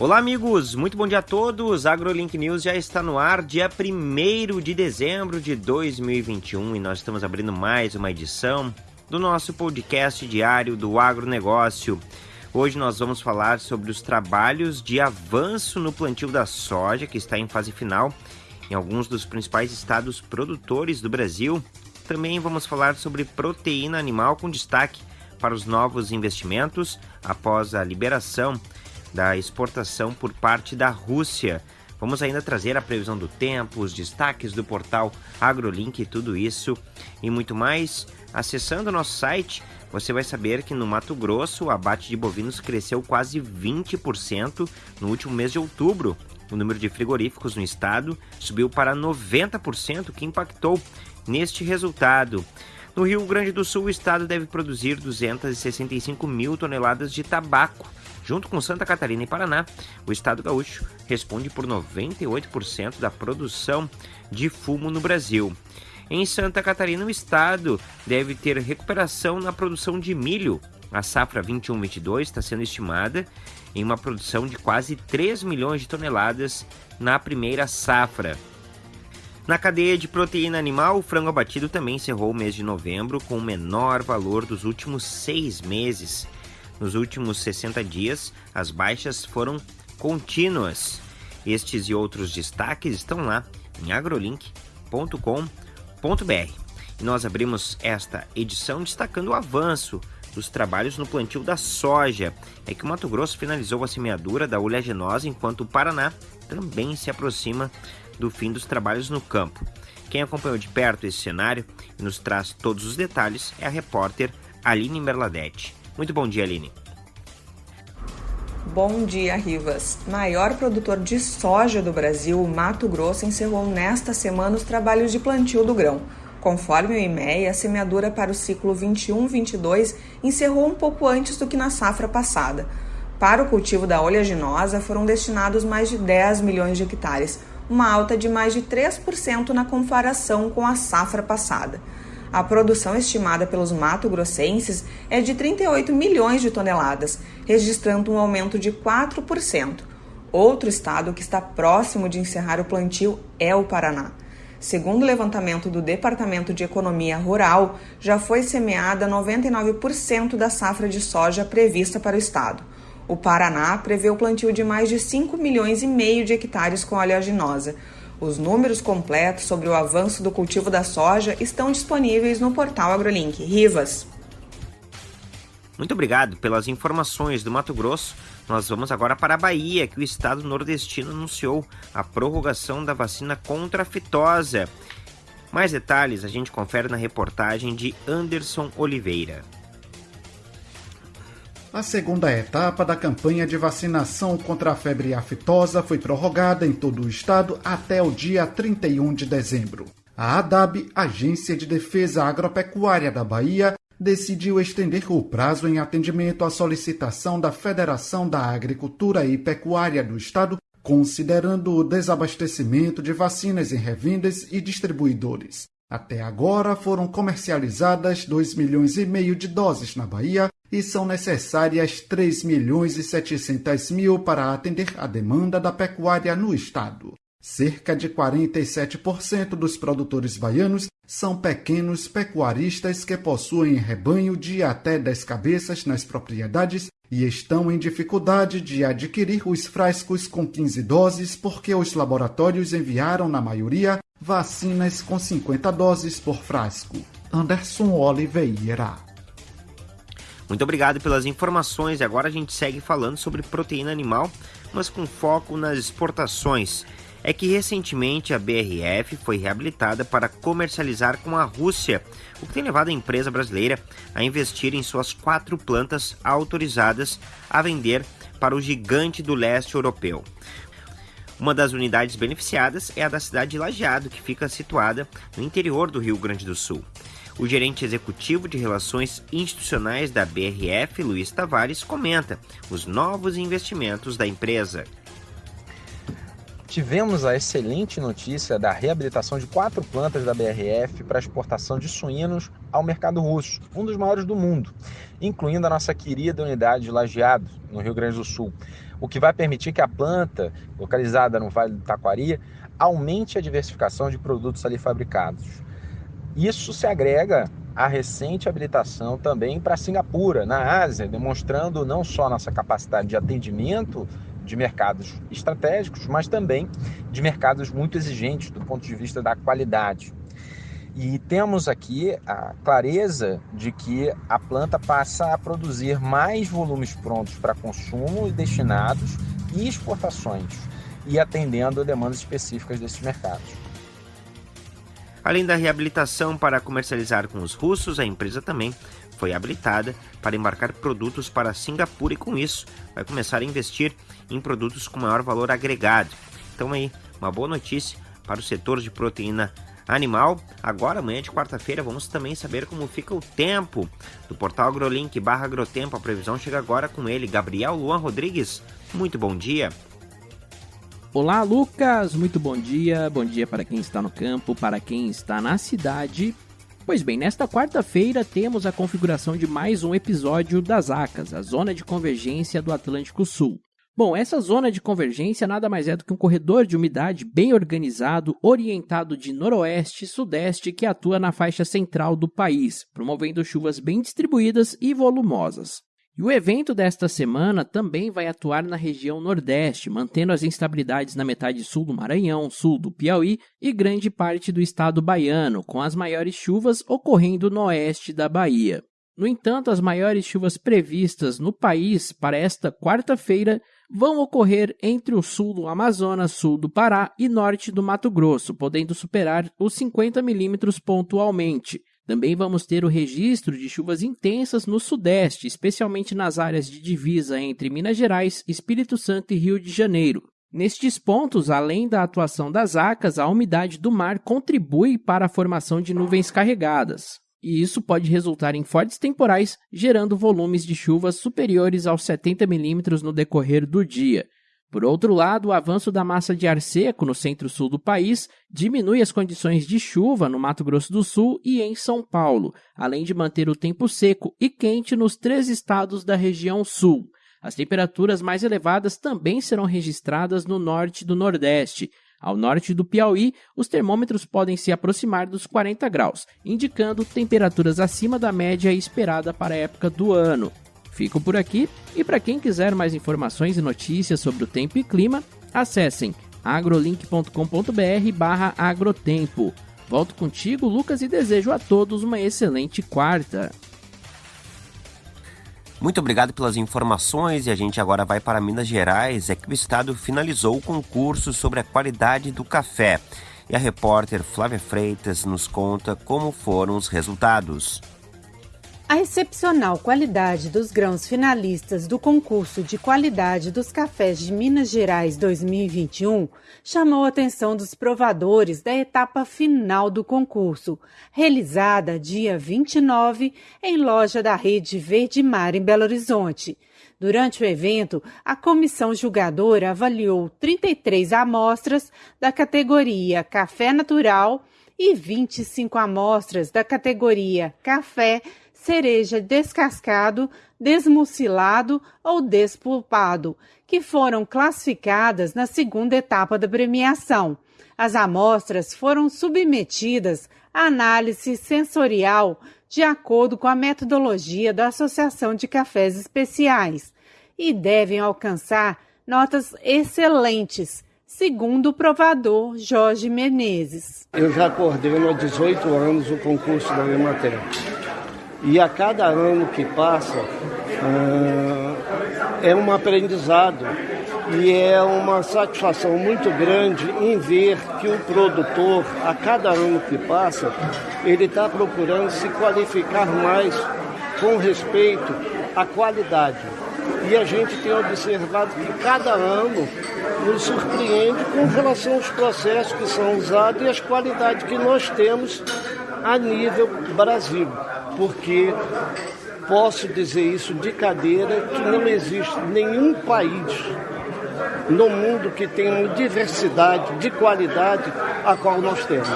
Olá, amigos! Muito bom dia a todos! AgroLink News já está no ar, dia 1 de dezembro de 2021 e nós estamos abrindo mais uma edição do nosso podcast diário do agronegócio. Hoje nós vamos falar sobre os trabalhos de avanço no plantio da soja, que está em fase final em alguns dos principais estados produtores do Brasil. Também vamos falar sobre proteína animal com destaque para os novos investimentos após a liberação da exportação por parte da Rússia. Vamos ainda trazer a previsão do tempo, os destaques do portal AgroLink, tudo isso e muito mais. Acessando o nosso site, você vai saber que no Mato Grosso o abate de bovinos cresceu quase 20% no último mês de outubro. O número de frigoríficos no estado subiu para 90%, que impactou neste resultado. No Rio Grande do Sul, o estado deve produzir 265 mil toneladas de tabaco Junto com Santa Catarina e Paraná, o estado gaúcho responde por 98% da produção de fumo no Brasil. Em Santa Catarina, o estado deve ter recuperação na produção de milho. A safra 21-22 está sendo estimada em uma produção de quase 3 milhões de toneladas na primeira safra. Na cadeia de proteína animal, o frango abatido também encerrou o mês de novembro com o menor valor dos últimos seis meses. Nos últimos 60 dias, as baixas foram contínuas. Estes e outros destaques estão lá em agrolink.com.br. E nós abrimos esta edição destacando o avanço dos trabalhos no plantio da soja. É que o Mato Grosso finalizou a semeadura da oleaginosa, enquanto o Paraná também se aproxima do fim dos trabalhos no campo. Quem acompanhou de perto esse cenário e nos traz todos os detalhes é a repórter Aline Merladete. Muito bom dia, Aline. Bom dia, Rivas. Maior produtor de soja do Brasil, Mato Grosso encerrou nesta semana os trabalhos de plantio do grão. Conforme o IMEA, a semeadura para o ciclo 21-22 encerrou um pouco antes do que na safra passada. Para o cultivo da oleaginosa foram destinados mais de 10 milhões de hectares, uma alta de mais de 3% na comparação com a safra passada. A produção estimada pelos mato-grossenses é de 38 milhões de toneladas, registrando um aumento de 4%. Outro estado que está próximo de encerrar o plantio é o Paraná. Segundo o levantamento do Departamento de Economia Rural, já foi semeada 99% da safra de soja prevista para o estado. O Paraná prevê o plantio de mais de 5 milhões e meio de hectares com oleaginosa, os números completos sobre o avanço do cultivo da soja estão disponíveis no portal AgroLink. Rivas. Muito obrigado pelas informações do Mato Grosso. Nós vamos agora para a Bahia, que o estado nordestino anunciou a prorrogação da vacina contra a fitosa. Mais detalhes a gente confere na reportagem de Anderson Oliveira. A segunda etapa da campanha de vacinação contra a febre aftosa foi prorrogada em todo o estado até o dia 31 de dezembro. A ADAB, Agência de Defesa Agropecuária da Bahia, decidiu estender o prazo em atendimento à solicitação da Federação da Agricultura e Pecuária do Estado, considerando o desabastecimento de vacinas em revendas e distribuidores. Até agora foram comercializadas 2 milhões e meio de doses na Bahia e são necessárias 3 milhões e 700 mil para atender a demanda da pecuária no estado. Cerca de 47% dos produtores baianos são pequenos pecuaristas que possuem rebanho de até 10 cabeças nas propriedades e estão em dificuldade de adquirir os frascos com 15 doses porque os laboratórios enviaram, na maioria, vacinas com 50 doses por frasco. Anderson Oliveira. Muito obrigado pelas informações. E agora a gente segue falando sobre proteína animal, mas com foco nas exportações. É que recentemente a BRF foi reabilitada para comercializar com a Rússia, o que tem levado a empresa brasileira a investir em suas quatro plantas autorizadas a vender para o gigante do leste europeu. Uma das unidades beneficiadas é a da cidade de Lajeado, que fica situada no interior do Rio Grande do Sul. O gerente executivo de Relações Institucionais da BRF, Luiz Tavares, comenta os novos investimentos da empresa. tivemos a excelente notícia da reabilitação de quatro plantas da BRF para exportação de suínos ao mercado russo, um dos maiores do mundo, incluindo a nossa querida unidade de Lajeado, no Rio Grande do Sul, o que vai permitir que a planta, localizada no Vale do Taquari, aumente a diversificação de produtos ali fabricados. Isso se agrega à recente habilitação também para Singapura, na Ásia, demonstrando não só nossa capacidade de atendimento de mercados estratégicos, mas também de mercados muito exigentes do ponto de vista da qualidade. E temos aqui a clareza de que a planta passa a produzir mais volumes prontos para consumo e destinados e exportações, e atendendo a demandas específicas desses mercados. Além da reabilitação para comercializar com os russos, a empresa também foi habilitada para embarcar produtos para Singapura e com isso vai começar a investir em produtos com maior valor agregado. Então aí, uma boa notícia para o setor de proteína animal. Agora, amanhã de quarta-feira, vamos também saber como fica o tempo. Do portal AgroLink barra Agrotempo, a previsão chega agora com ele, Gabriel Luan Rodrigues. Muito bom dia. Olá, Lucas! Muito bom dia. Bom dia para quem está no campo, para quem está na cidade Pois bem, nesta quarta-feira temos a configuração de mais um episódio das ACAS, a Zona de Convergência do Atlântico Sul. Bom, essa zona de convergência nada mais é do que um corredor de umidade bem organizado, orientado de noroeste e sudeste que atua na faixa central do país, promovendo chuvas bem distribuídas e volumosas. E o evento desta semana também vai atuar na região Nordeste, mantendo as instabilidades na metade sul do Maranhão, sul do Piauí e grande parte do estado baiano, com as maiores chuvas ocorrendo no oeste da Bahia. No entanto, as maiores chuvas previstas no país para esta quarta-feira vão ocorrer entre o sul do Amazonas, sul do Pará e norte do Mato Grosso, podendo superar os 50 milímetros pontualmente. Também vamos ter o registro de chuvas intensas no Sudeste, especialmente nas áreas de divisa entre Minas Gerais, Espírito Santo e Rio de Janeiro. Nestes pontos, além da atuação das acas, a umidade do mar contribui para a formação de nuvens carregadas. E isso pode resultar em fortes temporais, gerando volumes de chuvas superiores aos 70 milímetros no decorrer do dia. Por outro lado, o avanço da massa de ar seco no centro-sul do país diminui as condições de chuva no Mato Grosso do Sul e em São Paulo, além de manter o tempo seco e quente nos três estados da região sul. As temperaturas mais elevadas também serão registradas no norte do Nordeste. Ao norte do Piauí, os termômetros podem se aproximar dos 40 graus, indicando temperaturas acima da média esperada para a época do ano. Fico por aqui e para quem quiser mais informações e notícias sobre o tempo e clima, acessem agrolink.com.br/agrotempo. Volto contigo, Lucas, e desejo a todos uma excelente quarta. Muito obrigado pelas informações e a gente agora vai para Minas Gerais, é que o estado finalizou o concurso sobre a qualidade do café. E a repórter Flávia Freitas nos conta como foram os resultados. A excepcional qualidade dos grãos finalistas do concurso de qualidade dos cafés de Minas Gerais 2021 chamou a atenção dos provadores da etapa final do concurso, realizada dia 29 em loja da Rede Verde Mar em Belo Horizonte. Durante o evento, a comissão julgadora avaliou 33 amostras da categoria Café Natural e 25 amostras da categoria Café cereja descascado, desmucilado ou despulpado, que foram classificadas na segunda etapa da premiação. As amostras foram submetidas à análise sensorial de acordo com a metodologia da Associação de Cafés Especiais e devem alcançar notas excelentes, segundo o provador Jorge Menezes. Eu já coordeno há 18 anos o concurso da Emater. E a cada ano que passa uh, é um aprendizado e é uma satisfação muito grande em ver que o produtor, a cada ano que passa, ele está procurando se qualificar mais com respeito à qualidade. E a gente tem observado que cada ano nos surpreende com relação aos processos que são usados e as qualidades que nós temos a nível Brasil porque posso dizer isso de cadeira que não existe nenhum país no mundo que tem uma diversidade de qualidade a qual nós temos.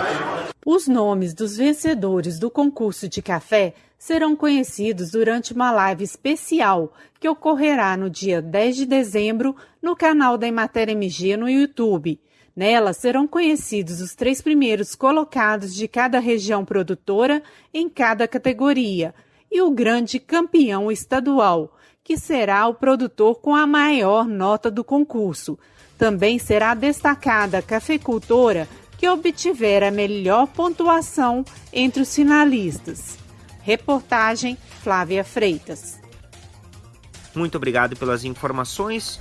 Os nomes dos vencedores do concurso de café serão conhecidos durante uma live especial que ocorrerá no dia 10 de dezembro no canal da Emater MG no YouTube. Nela serão conhecidos os três primeiros colocados de cada região produtora em cada categoria e o grande campeão estadual, que será o produtor com a maior nota do concurso. Também será destacada a cafeicultora que obtiver a melhor pontuação entre os finalistas. Reportagem Flávia Freitas. Muito obrigado pelas informações.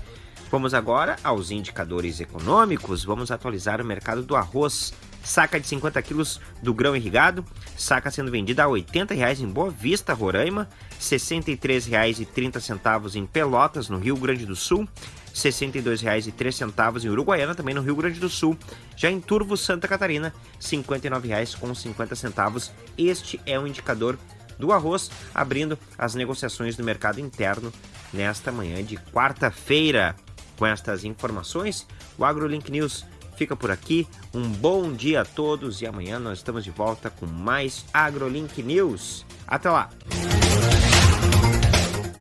Vamos agora aos indicadores econômicos. Vamos atualizar o mercado do arroz. Saca de 50 quilos do grão irrigado, saca sendo vendida a R$ 80,00 em Boa Vista, Roraima, R$ 63,30 em Pelotas, no Rio Grande do Sul, R$ 62,03 em Uruguaiana, também no Rio Grande do Sul. Já em Turvo, Santa Catarina, R$ 59,50. Este é o indicador do arroz, abrindo as negociações do mercado interno nesta manhã de quarta-feira. Com estas informações, o AgroLink News fica por aqui. Um bom dia a todos e amanhã nós estamos de volta com mais AgroLink News. Até lá!